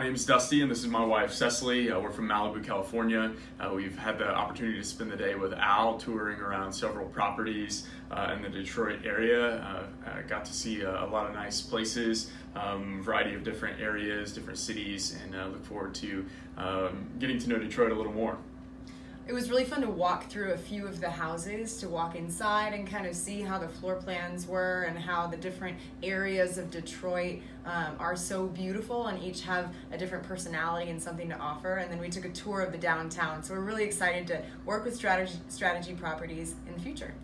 name's Dusty, and this is my wife Cecily. Uh, we're from Malibu, California. Uh, we've had the opportunity to spend the day with Al, touring around several properties uh, in the Detroit area. Uh, got to see a, a, lot of nice places, um, variety of different areas, different cities, and uh, look forward to um, getting to know Detroit a little more it was really fun to walk through a few of the houses, to walk inside and kind of see how the floor plans were and how the different areas of Detroit um, are so beautiful and each have a different personality and something to offer. And then we took a tour of the downtown. So we're really excited to work with strategy, strategy properties in the future.